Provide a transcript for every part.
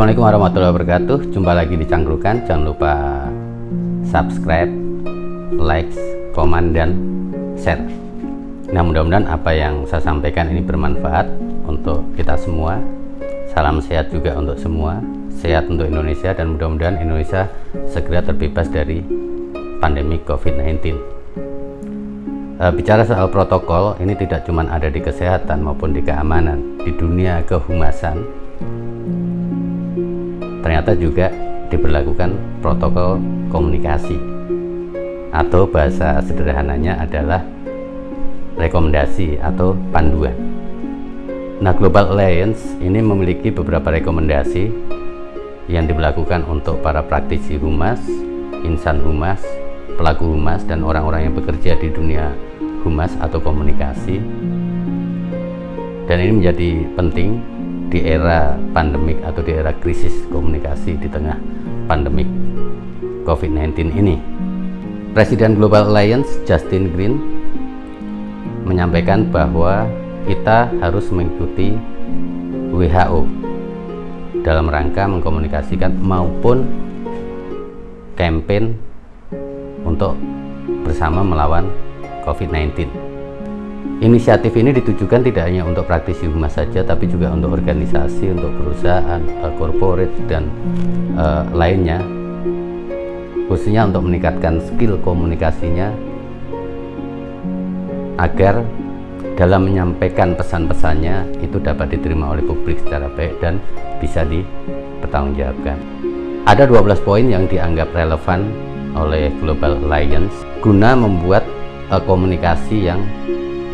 Assalamualaikum warahmatullahi wabarakatuh. Jumpa lagi di Cangkrukan. Jangan lupa subscribe, like, komen, dan share. Nah mudah-mudahan apa yang saya sampaikan ini bermanfaat untuk kita semua. Salam sehat juga untuk semua. Sehat untuk Indonesia dan mudah-mudahan Indonesia segera terbebas dari pandemi COVID-19 e, Bicara soal protokol ini tidak cuma ada di kesehatan maupun di keamanan Di dunia kehumasan ternyata juga diberlakukan protokol komunikasi atau bahasa sederhananya adalah rekomendasi atau panduan. Nah, Global Alliance ini memiliki beberapa rekomendasi yang diberlakukan untuk para praktisi humas, insan humas, pelaku humas, dan orang-orang yang bekerja di dunia humas atau komunikasi. Dan ini menjadi penting di era pandemik atau di era krisis komunikasi di tengah pandemik COVID-19 ini. Presiden Global Alliance Justin Green menyampaikan bahwa kita harus mengikuti WHO dalam rangka mengkomunikasikan maupun campaign untuk bersama melawan COVID-19. Inisiatif ini ditujukan tidak hanya untuk praktisi humas saja, tapi juga untuk organisasi, untuk perusahaan, uh, corporate, dan uh, lainnya, khususnya untuk meningkatkan skill komunikasinya agar dalam menyampaikan pesan-pesannya itu dapat diterima oleh publik secara baik dan bisa dipertanggungjawabkan. Ada 12 poin yang dianggap relevan oleh Global Alliance guna membuat uh, komunikasi yang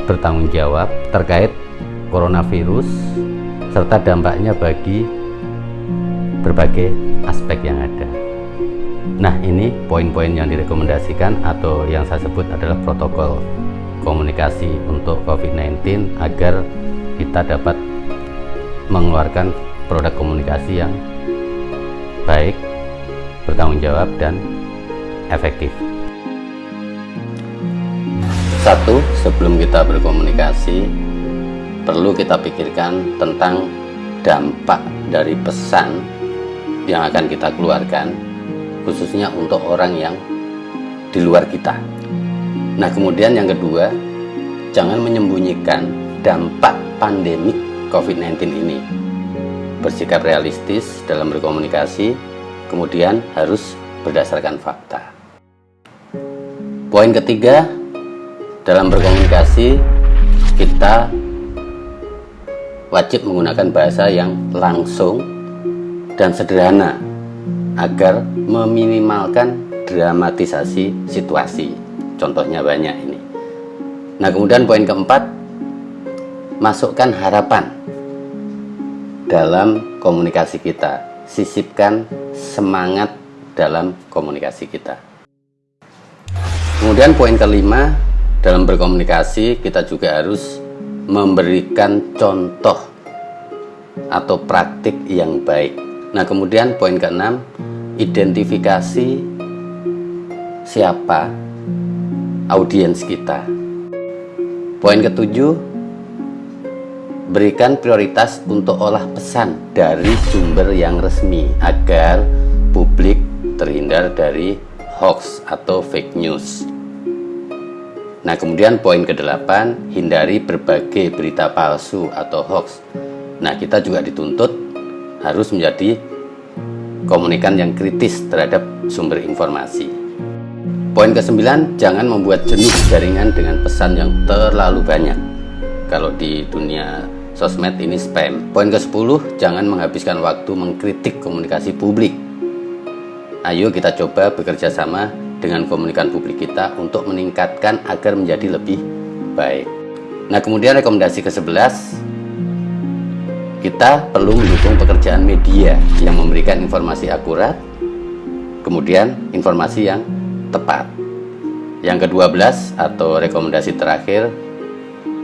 bertanggung jawab terkait coronavirus serta dampaknya bagi berbagai aspek yang ada. Nah, ini poin-poin yang direkomendasikan atau yang saya sebut adalah protokol komunikasi untuk COVID-19 agar kita dapat mengeluarkan produk komunikasi yang baik, bertanggung jawab, dan efektif. Satu, sebelum kita berkomunikasi, perlu kita pikirkan tentang dampak dari pesan yang akan kita keluarkan, khususnya untuk orang yang di luar kita. Nah, kemudian yang kedua, jangan menyembunyikan dampak pandemi COVID-19 ini. Bersikap realistis dalam berkomunikasi, kemudian harus berdasarkan fakta. Poin ketiga, dalam berkomunikasi kita wajib menggunakan bahasa yang langsung dan sederhana agar meminimalkan dramatisasi situasi. Contohnya banyak ini. Nah kemudian poin keempat masukkan harapan dalam komunikasi kita. Sisipkan semangat dalam komunikasi kita. Kemudian poin kelima dalam berkomunikasi kita juga harus memberikan contoh atau praktik yang baik nah kemudian poin keenam identifikasi siapa audiens kita. Poin ketujuh, berikan prioritas untuk olah pesan dari sumber yang resmi agar publik terhindar dari hoax atau fake news. Nah, kemudian poin ke-8, hindari berbagai berita palsu atau hoax. Nah, kita juga dituntut harus menjadi komunikan yang kritis terhadap sumber informasi. Poin ke-9, jangan membuat jenuh jaringan dengan pesan yang terlalu banyak. Kalau di dunia sosmed ini spam. Poin ke-10, jangan menghabiskan waktu mengkritik komunikasi publik. Ayo kita coba bekerja sama dengan komunikan publik kita untuk meningkatkan agar menjadi lebih baik. Nah, kemudian rekomendasi ke-11, kita perlu mendukung pekerjaan media yang memberikan informasi akurat, kemudian informasi yang tepat. Yang kedua belas atau rekomendasi terakhir,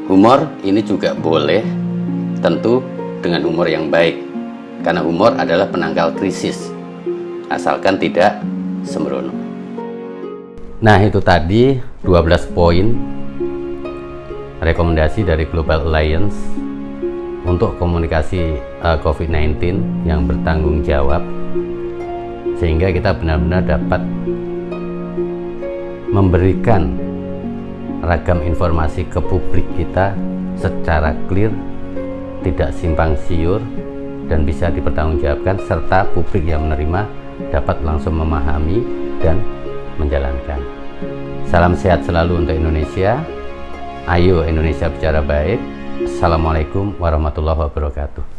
humor ini juga boleh, tentu dengan humor yang baik, karena humor adalah penangkal krisis, asalkan tidak sembrono. Nah itu tadi 12 poin rekomendasi dari Global Alliance untuk komunikasi uh, eh, COVID-19 yang bertanggung jawab sehingga kita benar-benar dapat memberikan ragam informasi ke publik kita secara clear, tidak simpang siur, dan bisa dipertanggungjawabkan serta publik yang menerima dapat langsung memahami dan menjalankan. Salam sehat selalu untuk Indonesia. Ayo Indonesia bicara baik. Assalamualaikum warahmatullahi wabarakatuh.